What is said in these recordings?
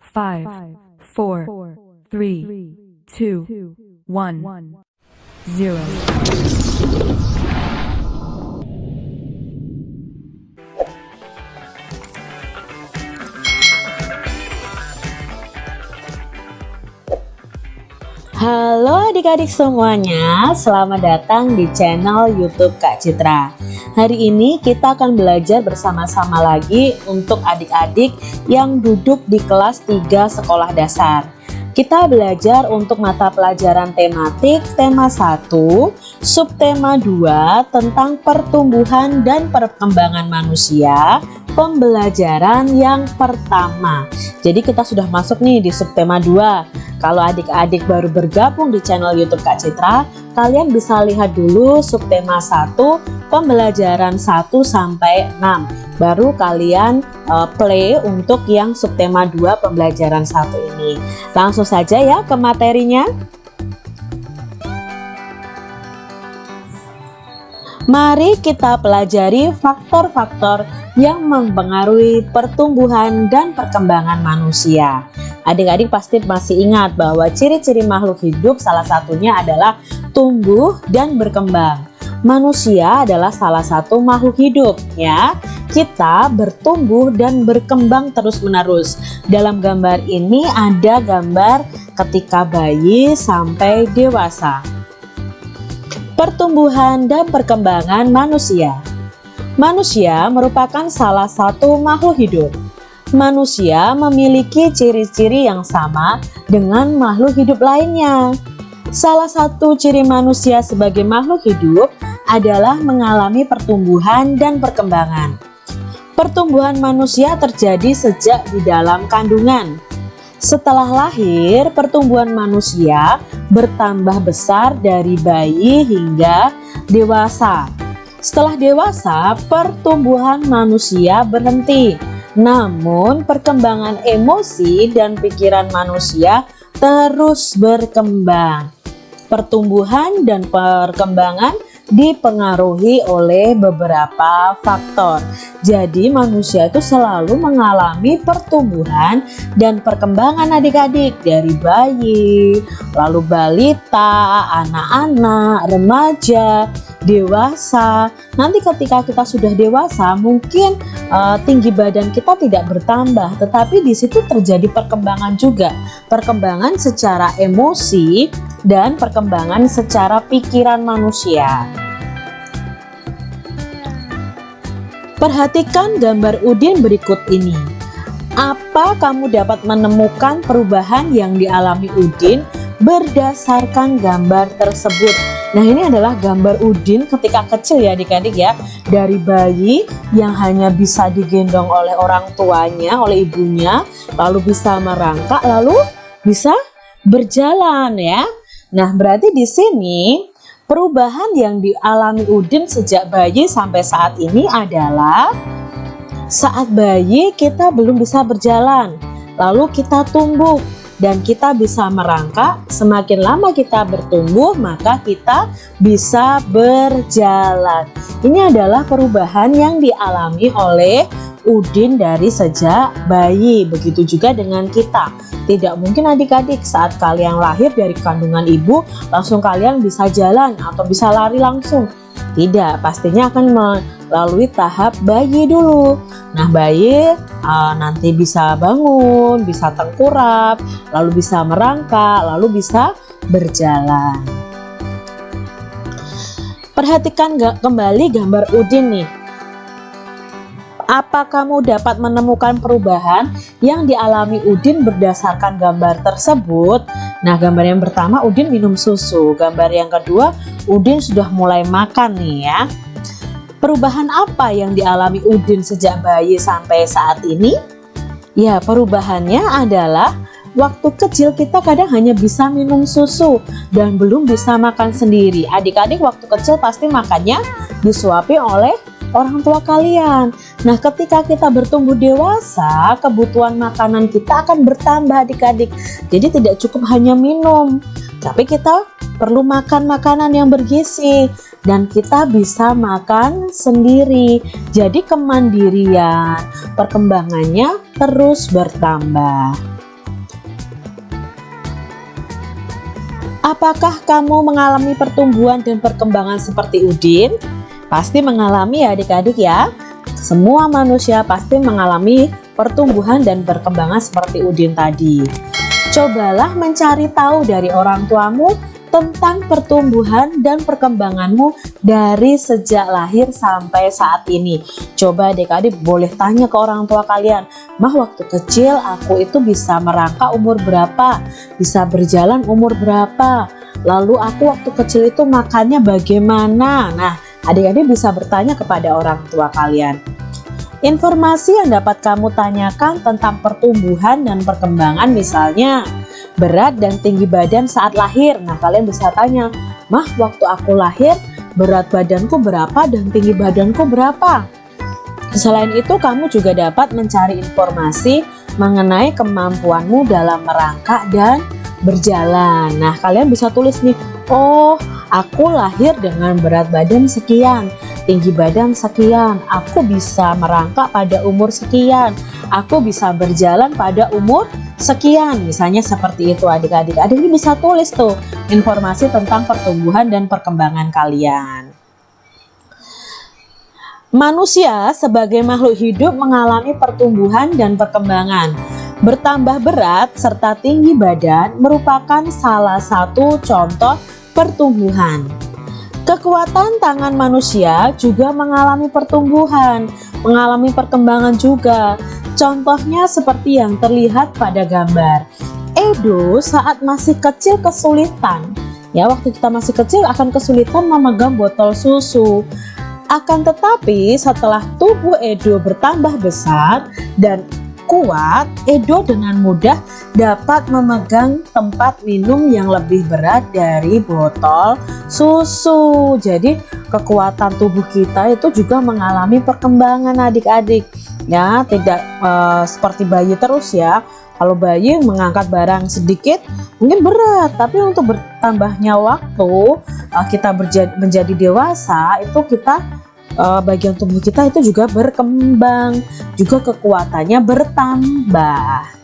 five, four, three, two, one, zero. Halo adik-adik semuanya, selamat datang di channel YouTube Kak Citra. Hari ini kita akan belajar bersama-sama lagi untuk adik-adik yang duduk di kelas 3 sekolah dasar. Kita belajar untuk mata pelajaran tematik tema 1, subtema 2 tentang pertumbuhan dan perkembangan manusia, pembelajaran yang pertama. Jadi kita sudah masuk nih di subtema 2 kalau adik-adik baru bergabung di channel YouTube Kak Citra, kalian bisa lihat dulu subtema 1 pembelajaran 1 sampai 6. Baru kalian uh, play untuk yang subtema 2 pembelajaran 1 ini. Langsung saja ya ke materinya. Mari kita pelajari faktor-faktor yang mempengaruhi pertumbuhan dan perkembangan manusia. Adik-adik pasti masih ingat bahwa ciri-ciri makhluk hidup salah satunya adalah tumbuh dan berkembang. Manusia adalah salah satu makhluk hidup ya. Kita bertumbuh dan berkembang terus-menerus. Dalam gambar ini ada gambar ketika bayi sampai dewasa. Pertumbuhan dan perkembangan manusia. Manusia merupakan salah satu makhluk hidup manusia memiliki ciri-ciri yang sama dengan makhluk hidup lainnya. Salah satu ciri manusia sebagai makhluk hidup adalah mengalami pertumbuhan dan perkembangan. Pertumbuhan manusia terjadi sejak di dalam kandungan. Setelah lahir, pertumbuhan manusia bertambah besar dari bayi hingga dewasa. Setelah dewasa, pertumbuhan manusia berhenti namun perkembangan emosi dan pikiran manusia terus berkembang. Pertumbuhan dan perkembangan dipengaruhi oleh beberapa faktor. Jadi manusia itu selalu mengalami pertumbuhan dan perkembangan adik-adik dari bayi, lalu balita, anak-anak, remaja, dewasa. Nanti ketika kita sudah dewasa, mungkin uh, tinggi badan kita tidak bertambah, tetapi di situ terjadi perkembangan juga. Perkembangan secara emosi dan perkembangan secara pikiran manusia. Perhatikan gambar Udin berikut ini. Apa kamu dapat menemukan perubahan yang dialami Udin berdasarkan gambar tersebut? Nah ini adalah gambar Udin ketika kecil ya adik-adik ya. Dari bayi yang hanya bisa digendong oleh orang tuanya, oleh ibunya Lalu bisa merangkak, lalu bisa berjalan ya. Nah berarti di sini perubahan yang dialami Udin sejak bayi sampai saat ini adalah Saat bayi kita belum bisa berjalan Lalu kita tumbuh dan kita bisa merangkak semakin lama kita bertumbuh maka kita bisa berjalan. Ini adalah perubahan yang dialami oleh Udin dari sejak bayi. Begitu juga dengan kita. Tidak mungkin adik-adik saat kalian lahir dari kandungan ibu langsung kalian bisa jalan atau bisa lari langsung tidak pastinya akan melalui tahap bayi dulu Nah bayi uh, nanti bisa bangun, bisa tengkurap, lalu bisa merangkak, lalu bisa berjalan. Perhatikan kembali gambar Udin nih. Apa kamu dapat menemukan perubahan yang dialami Udin berdasarkan gambar tersebut? Nah, gambar yang pertama Udin minum susu. Gambar yang kedua Udin sudah mulai makan nih ya. Perubahan apa yang dialami Udin sejak bayi sampai saat ini? Ya, perubahannya adalah waktu kecil kita kadang hanya bisa minum susu dan belum bisa makan sendiri. Adik-adik waktu kecil pasti makannya disuapi oleh orang tua kalian. Nah, ketika kita bertumbuh dewasa, kebutuhan makanan kita akan bertambah adik-adik. Jadi tidak cukup hanya minum, tapi kita perlu makan makanan yang bergizi. dan kita bisa makan sendiri. Jadi kemandirian, perkembangannya terus bertambah. Apakah kamu mengalami pertumbuhan dan perkembangan seperti Udin? Pasti mengalami ya adik-adik ya. Semua manusia pasti mengalami pertumbuhan dan perkembangan seperti Udin tadi. Cobalah mencari tahu dari orang tuamu tentang pertumbuhan dan perkembanganmu dari sejak lahir sampai saat ini. Coba adik-adik boleh tanya ke orang tua kalian, Mah waktu kecil aku itu bisa merangkak umur berapa, bisa berjalan umur berapa, lalu aku waktu kecil itu makannya bagaimana. Nah, adik-adik bisa bertanya kepada orang tua kalian. Informasi yang dapat kamu tanyakan tentang pertumbuhan dan perkembangan misalnya berat dan tinggi badan saat lahir. Nah, kalian bisa tanya, "Mah, waktu aku lahir berat badanku berapa dan tinggi badanku berapa?" Selain itu, kamu juga dapat mencari informasi mengenai kemampuanmu dalam merangkak dan berjalan. Nah, kalian bisa tulis nih, "Oh, aku lahir dengan berat badan sekian." tinggi badan sekian, aku bisa merangkak pada umur sekian, aku bisa berjalan pada umur sekian. Misalnya seperti itu adik-adik. Adik ini bisa tulis tuh informasi tentang pertumbuhan dan perkembangan kalian. Manusia sebagai makhluk hidup mengalami pertumbuhan dan perkembangan. Bertambah berat serta tinggi badan merupakan salah satu contoh pertumbuhan. Kekuatan tangan manusia juga mengalami pertumbuhan, mengalami perkembangan juga. Contohnya seperti yang terlihat pada gambar. Edo saat masih kecil kesulitan. Ya, waktu kita masih kecil akan kesulitan memegang botol susu. Akan tetapi setelah tubuh Edo bertambah besar dan kuat, Edo dengan mudah dapat memegang tempat minum yang lebih berat dari botol susu. Jadi kekuatan tubuh kita itu juga mengalami perkembangan adik-adik. Ya, tidak uh, seperti bayi terus ya. Kalau bayi mengangkat barang sedikit mungkin berat, tapi untuk bertambahnya waktu uh, kita menjadi dewasa itu kita uh, bagian tubuh kita itu juga berkembang, juga kekuatannya bertambah.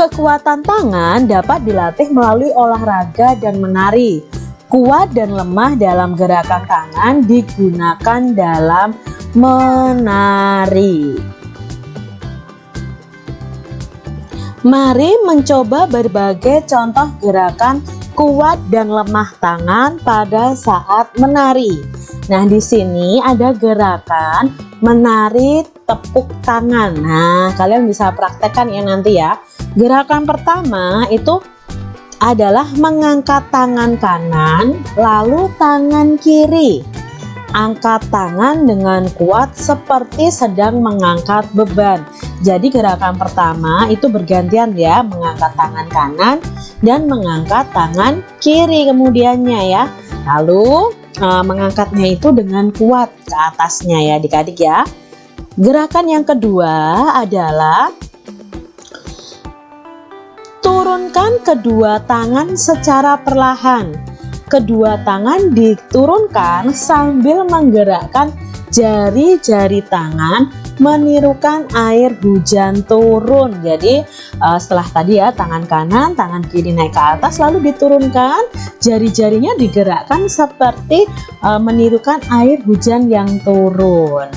Kekuatan tangan dapat dilatih melalui olahraga dan menari. Kuat dan lemah dalam gerakan tangan digunakan dalam menari. Mari mencoba berbagai contoh gerakan kuat dan lemah tangan pada saat menari. Nah, di sini ada gerakan menari tepuk tangan. Nah, kalian bisa praktekkan ya nanti ya. Gerakan pertama itu adalah mengangkat tangan kanan lalu tangan kiri. Angkat tangan dengan kuat seperti sedang mengangkat beban. Jadi gerakan pertama itu bergantian ya, mengangkat tangan kanan dan mengangkat tangan kiri kemudiannya ya. Lalu uh, mengangkatnya itu dengan kuat ke atasnya ya adik-adik ya. Gerakan yang kedua adalah turunkan kedua tangan secara perlahan. Kedua tangan diturunkan sambil menggerakkan jari-jari tangan menirukan air hujan turun. Jadi uh, setelah tadi ya tangan kanan tangan kiri naik ke atas lalu diturunkan. Jari-jarinya digerakkan seperti uh, menirukan air hujan yang turun.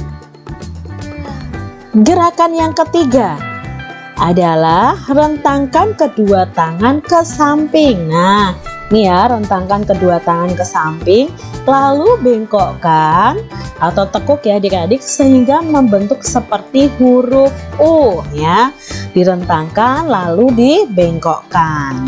Gerakan yang ketiga adalah rentangkan kedua tangan ke samping. Nah Nih ya, rentangkan kedua tangan ke samping, lalu bengkokkan atau tekuk ya adik-adik sehingga membentuk seperti huruf U ya. Direntangkan lalu dibengkokkan.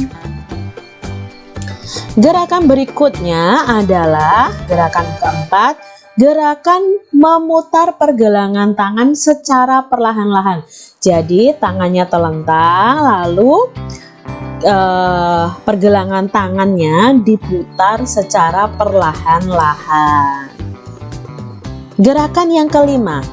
Gerakan berikutnya adalah gerakan keempat, gerakan memutar pergelangan tangan secara perlahan-lahan. Jadi tangannya telentang lalu uh, pergelangan tangannya diputar secara perlahan-lahan. Gerakan yang kelima.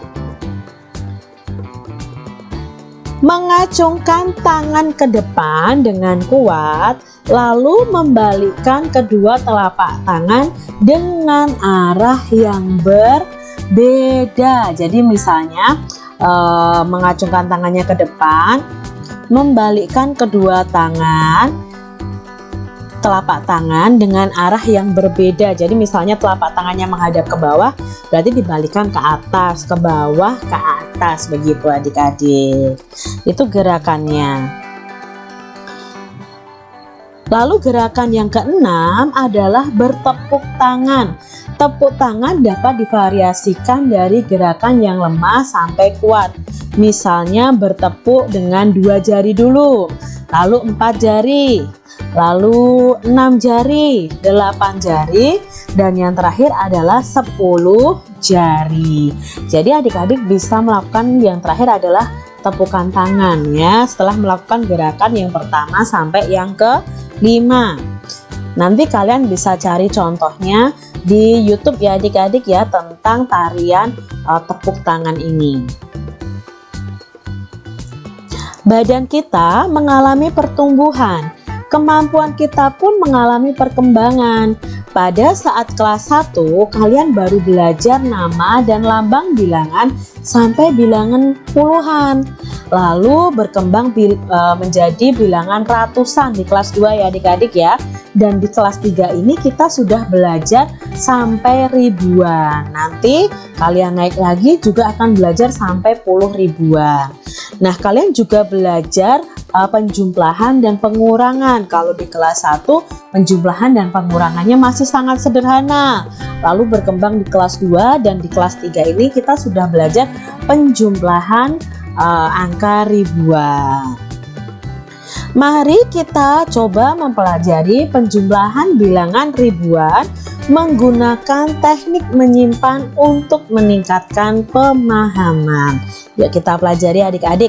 mengacungkan tangan ke depan dengan kuat lalu membalikkan kedua telapak tangan dengan arah yang berbeda jadi misalnya eh, mengacungkan tangannya ke depan membalikkan kedua tangan telapak tangan dengan arah yang berbeda. Jadi misalnya telapak tangannya menghadap ke bawah berarti dibalikan ke atas ke bawah ke atas. Begitu adik-adik. Itu gerakannya. Lalu gerakan yang keenam adalah bertepuk tangan tepuk tangan dapat divariasikan dari gerakan yang lemah sampai kuat. Misalnya bertepuk dengan dua jari dulu lalu empat jari lalu 6 jari 8 jari dan yang terakhir adalah 10 jari. Jadi adik-adik bisa melakukan yang terakhir adalah tepukan tangan ya setelah melakukan gerakan yang pertama sampai yang ke 5 nanti kalian bisa cari contohnya di YouTube ya adik-adik ya tentang tarian uh, tepuk tangan ini badan kita mengalami pertumbuhan kemampuan kita pun mengalami perkembangan. Pada saat kelas 1, kalian baru belajar nama dan lambang bilangan sampai bilangan puluhan. Lalu berkembang bil, e, menjadi bilangan ratusan di kelas 2 ya adik-adik ya. Dan di kelas 3 ini kita sudah belajar sampai ribuan. Nanti kalian naik lagi juga akan belajar sampai puluh ribuan. Nah, kalian juga belajar uh, penjumlahan dan pengurangan. Kalau di kelas 1 penjumlahan dan pengurangannya masih sangat sederhana. Lalu berkembang di kelas 2 dan di kelas 3 ini kita sudah belajar penjumlahan uh, angka ribuan. Mari kita coba mempelajari penjumlahan bilangan ribuan menggunakan teknik menyimpan untuk meningkatkan pemahaman. Yuk kita pelajari adik-adik.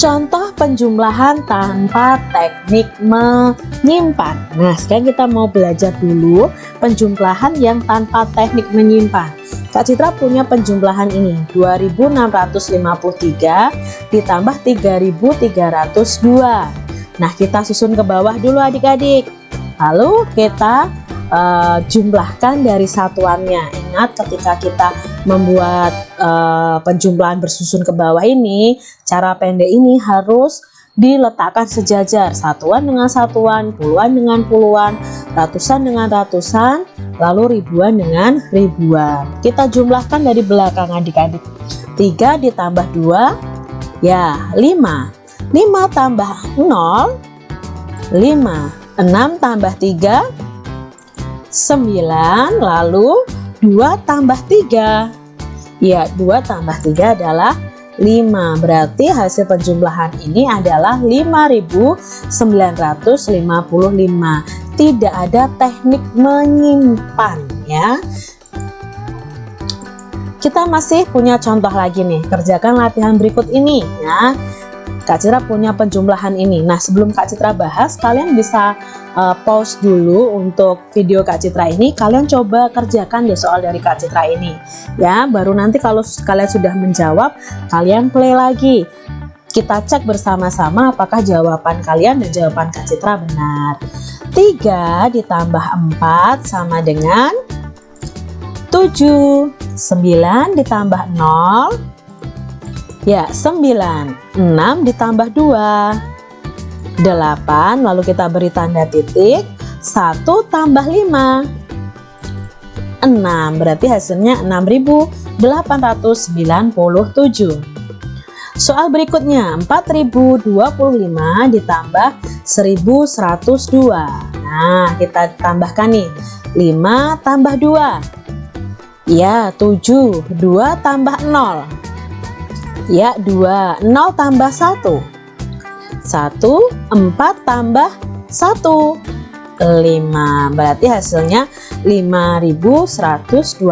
Contoh penjumlahan tanpa teknik menyimpan. Nah, sekarang kita mau belajar dulu penjumlahan yang tanpa teknik menyimpan. Kak Citra punya penjumlahan ini 2653 ditambah 3302. Nah, kita susun ke bawah dulu adik-adik. Lalu kita uh, jumlahkan dari satuannya. Ingat ketika kita membuat uh, penjumlahan bersusun ke bawah ini, cara pendek ini harus diletakkan sejajar satuan dengan satuan, puluhan dengan puluhan, ratusan dengan ratusan, lalu ribuan dengan ribuan. Kita jumlahkan dari belakang adik-adik. 3 ditambah 2 ya 5. 5 tambah 0 5. 6 tambah 3 9 lalu 2 tambah 3 ya 2 tambah 3 adalah 5 berarti hasil penjumlahan ini adalah 5955 tidak ada teknik menyimpan ya. Kita masih punya contoh lagi nih. Kerjakan latihan berikut ini ya Kak Citra punya penjumlahan ini. Nah sebelum Kak Citra bahas kalian bisa uh, pause dulu untuk video Kak Citra ini. Kalian coba kerjakan deh soal dari Kak Citra ini. Ya baru nanti kalau kalian sudah menjawab kalian play lagi. Kita cek bersama-sama apakah jawaban kalian dan jawaban Kak Citra benar. 3 ditambah 4 sama dengan 7 9 ditambah 0 ya 9 6 ditambah 2 8 lalu kita beri tanda titik. 1 tambah 5 6 berarti hasilnya 6897 soal berikutnya 4025 ditambah 1102 nah kita tambahkan nih. 5 tambah 2 ya 7 2 tambah 0 ya 2 0 tambah 1 1 4 tambah 1 5 berarti hasilnya 5127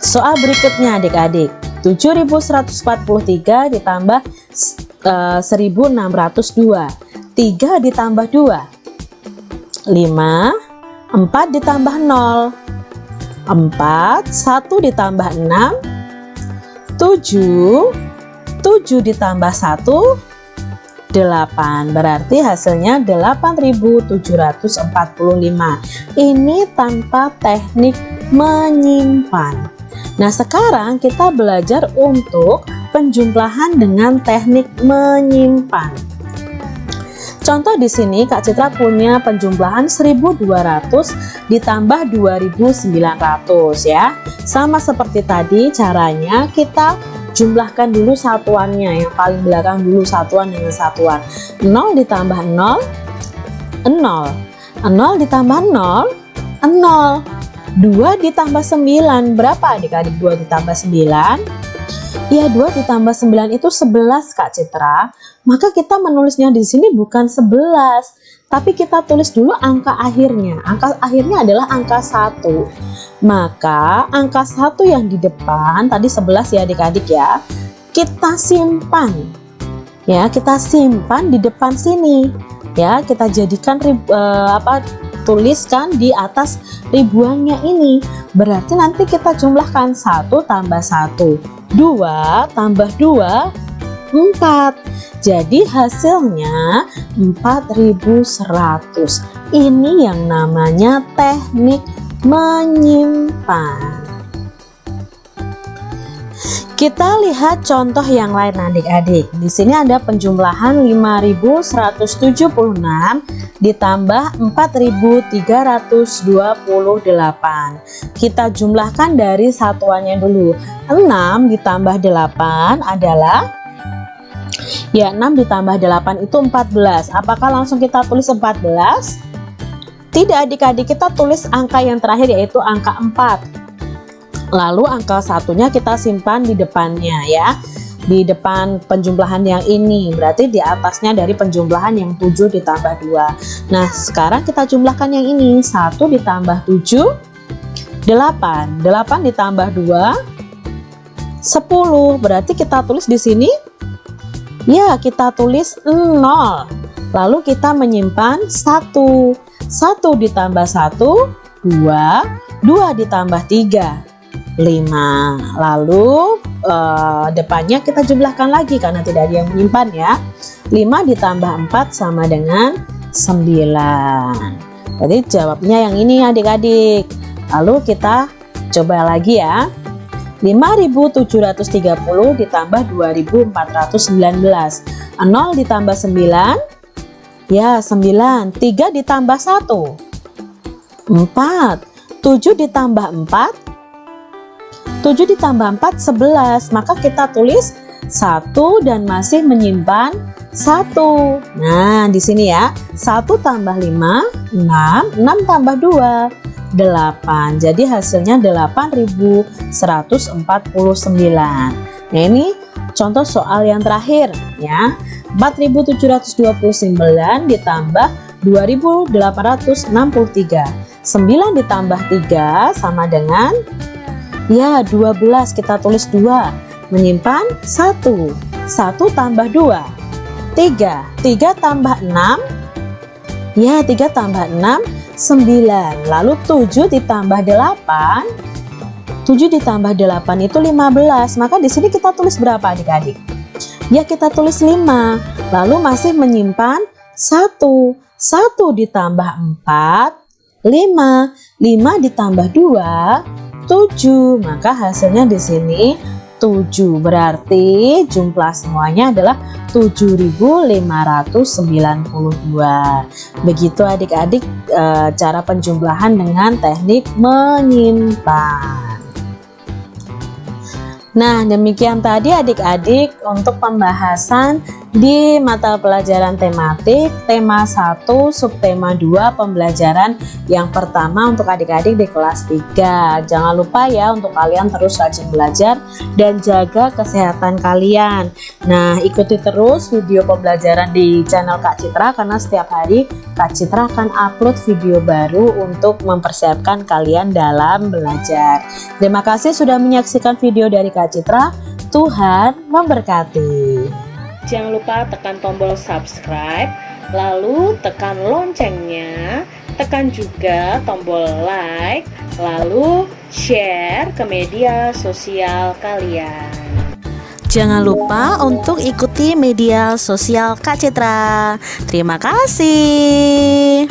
soal berikutnya adik-adik. 7143 ditambah uh, 1602 3 ditambah 2 5 4 ditambah 0 4 1 ditambah 6 7 7 ditambah 1 8 berarti hasilnya 8745 ini tanpa teknik menyimpan. Nah sekarang kita belajar untuk penjumlahan dengan teknik menyimpan Contoh di sini Kak Citra punya penjumlahan 1200 ditambah 2900 ya. Sama seperti tadi caranya kita jumlahkan dulu satuannya yang paling belakang dulu satuan dengan satuan. 0 ditambah 0 0 0 ditambah 0 0 2 ditambah 9 berapa adik-adik? 2 ditambah 9 ya 2 ditambah 9 itu 11 Kak Citra maka kita menulisnya di sini bukan 11 tapi kita tulis dulu angka akhirnya. Angka akhirnya adalah angka 1 maka angka satu yang di depan tadi 11 ya adik-adik ya kita simpan. Ya kita simpan di depan sini. Ya kita jadikan uh, apa tuliskan di atas ribuannya ini. Berarti nanti kita jumlahkan 1 tambah 1 2 tambah 2 4 jadi hasilnya 4100 ini yang namanya teknik menyimpan. Kita lihat contoh yang lain adik-adik. Di sini ada penjumlahan 5176 ditambah 4328. Kita jumlahkan dari satuannya dulu. 6 ditambah 8 adalah Ya 6 ditambah 8 itu 14 Apakah langsung kita tulis 14? Tidak adik-adik kita tulis angka yang terakhir yaitu angka 4 Lalu angka satunya kita simpan di depannya ya. Di depan penjumlahan yang ini Berarti di atasnya dari penjumlahan yang 7 ditambah 2 Nah sekarang kita jumlahkan yang ini. 1 ditambah 7 8 8 ditambah 2 10 Berarti kita tulis di sini Ya kita tulis 0 Lalu kita menyimpan 1 1 ditambah 1 2 2 ditambah 3 5 lalu eh, depannya kita jumlahkan lagi karena tidak ada yang menyimpan ya. 5 ditambah 4 sama dengan 9 jadi jawabnya yang ini adik-adik. Lalu kita coba lagi ya 5730 ditambah 2419 0 ditambah 9 Ya, 9. 3 ditambah 1. 4. 7 ditambah 4. 7 ditambah 4, 11. Maka kita tulis 1 dan masih menyimpan 1. Nah, di sini ya. 1 tambah 5, 6. 6 tambah 2, 8. Jadi hasilnya 8149. Nah, ini contoh soal yang terakhir ya. 4729 ditambah 2863 9 ditambah 3 sama dengan ya 12 kita tulis 2 menyimpan 1 1 tambah 2 3 3 tambah 6 ya 3 tambah 6 9 lalu 7 ditambah 8 7 ditambah 8 itu 15 maka di sini kita tulis berapa adik-adik? Ya kita tulis 5 lalu masih menyimpan 1 1 ditambah 4 5 5 ditambah 2 7 maka hasilnya di sini 7 berarti jumlah semuanya adalah 7592 begitu adik-adik e, cara penjumlahan dengan teknik menyimpan. Nah, demikian tadi adik-adik untuk pembahasan di mata pelajaran tematik tema 1 subtema 2 pembelajaran yang pertama untuk adik-adik di kelas 3 jangan lupa ya untuk kalian terus rajin belajar dan jaga kesehatan kalian. Nah ikuti terus video pembelajaran di channel Kak Citra karena setiap hari Kak Citra akan upload video baru untuk mempersiapkan kalian dalam belajar. Terima kasih sudah menyaksikan video dari Kak Citra. Tuhan memberkati Jangan lupa tekan tombol subscribe, lalu tekan loncengnya, tekan juga tombol like, lalu share ke media sosial kalian. Jangan lupa untuk ikuti media sosial Kak Citra. Terima kasih.